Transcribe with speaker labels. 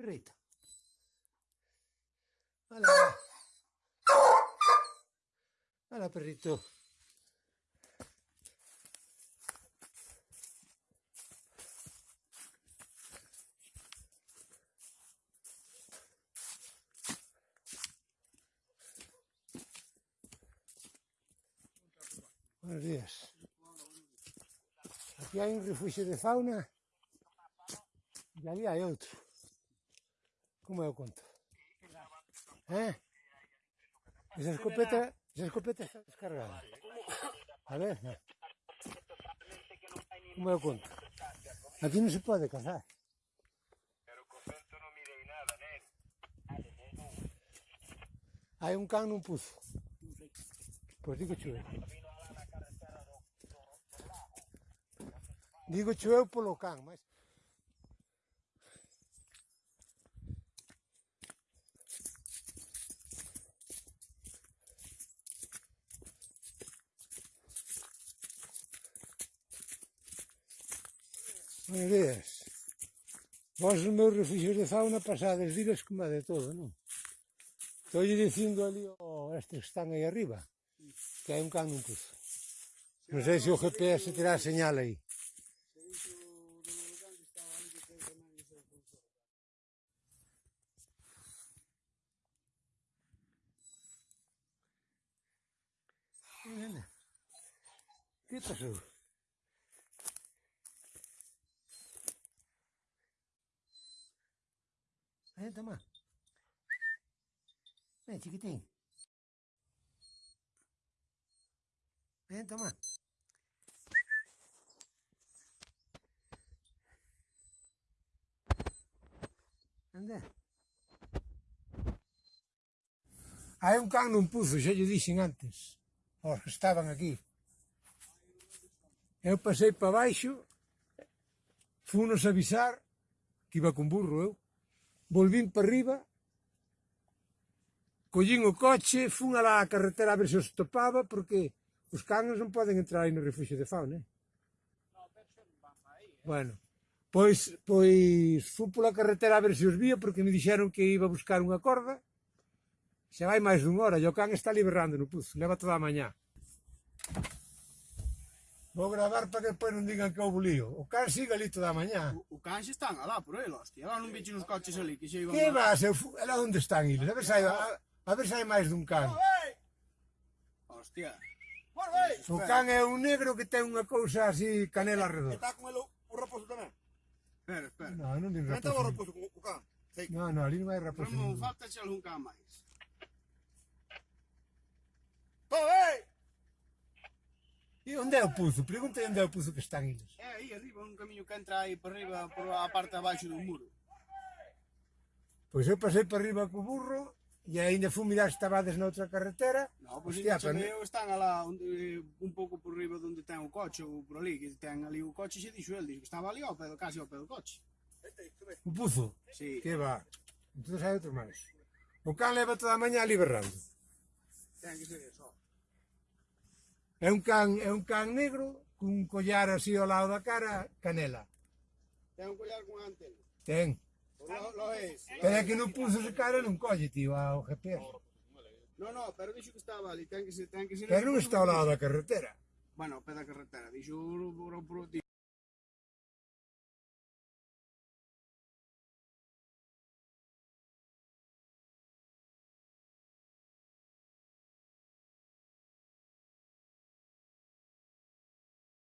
Speaker 1: Rita. Hola. Hola, perrito. Buenos días. Aquí hay un refugio de fauna y allí hay otro. Como é o conto? É. É. Hein? Mas a escopeta, a escopeta está descarregada. Vale? Como é o conto? Aqui não se pode
Speaker 2: caçar.
Speaker 1: Hay un can un puso. Pues digo chueu. Digo chueu por lo can, mas Buenos ideas. Vos os meus refugios de fauna pasades viles como de todo, non? Estou dicindo ali oh, estes que están aí arriba, que hai un can un cruzo. Non sei se o GPS terá señal aí. Que pasou? Senta, Toma. Ven, chiquitín. Ven, toma. Anda. Hai un can nun puzo, xa lle dixen antes, os que estaban aquí. Eu pasei para baixo, funos avisar que iba con burro eu volvín para arriba, collín o coche, fun a la carretera a ver se os topaba, porque os canos non poden entrar aí no refugio de fauna, eh? Bueno, pois, pois fun pola carretera a ver se os vía, porque me dixeron que iba a buscar unha corda, xa vai máis dunha hora, e o can está liberando no puzo, leva toda a mañá. Vou gravar para que depois non digan que houve lío. O can siga lito da mañá.
Speaker 3: O, o can xa están alá por ele, hostia. Alá non viche nos coches ali que xa iban...
Speaker 1: Que vas? Eu, alá onde están eles? A ver se hai, a, a ver se hai máis dun can.
Speaker 3: Hostia.
Speaker 1: O can é un negro que ten unha cousa así canela eh, redonda.
Speaker 4: Está con el o raposo tamén?
Speaker 3: Espera, espera.
Speaker 1: Non, non din raposo.
Speaker 4: Non está o
Speaker 1: raposo
Speaker 4: o can?
Speaker 1: Non, non, ali non hai raposo. Non,
Speaker 3: falta xa algún can máis.
Speaker 1: E onde é o puzo? Perguntei onde é o puzo que están eles.
Speaker 3: É aí arriba, um caminho que entra aí para arriba, para a parte abaixo do muro.
Speaker 1: Pois eu passei para arriba co burro e ainda fui mirar se na outra carretera.
Speaker 3: No, pois
Speaker 1: Hostia, para...
Speaker 3: eu están alá onde, un pouco por riba onde ten o coche ou por ali, que ten ali o coche e dixo el, dixo que estaba ali ao pé, casi ao pé do coche.
Speaker 1: O puzo?
Speaker 3: Sí.
Speaker 1: Que va. Entón hai outro máis. O can leva toda a maña ali berrando.
Speaker 3: Ten que ser eso.
Speaker 1: É un can, é un can negro cun collar así ao lado da cara, canela.
Speaker 3: Ten un collar con antena?
Speaker 1: Ten.
Speaker 3: Lo, lo es.
Speaker 1: Pero é que non puso ese cara non colle, tío, ao GPS.
Speaker 3: No, no, pero dixo que estaba ali, ten que ser, ten que ser.
Speaker 1: Pero non está ao lado da carretera.
Speaker 3: Bueno, pé da carretera, dixo, dixo,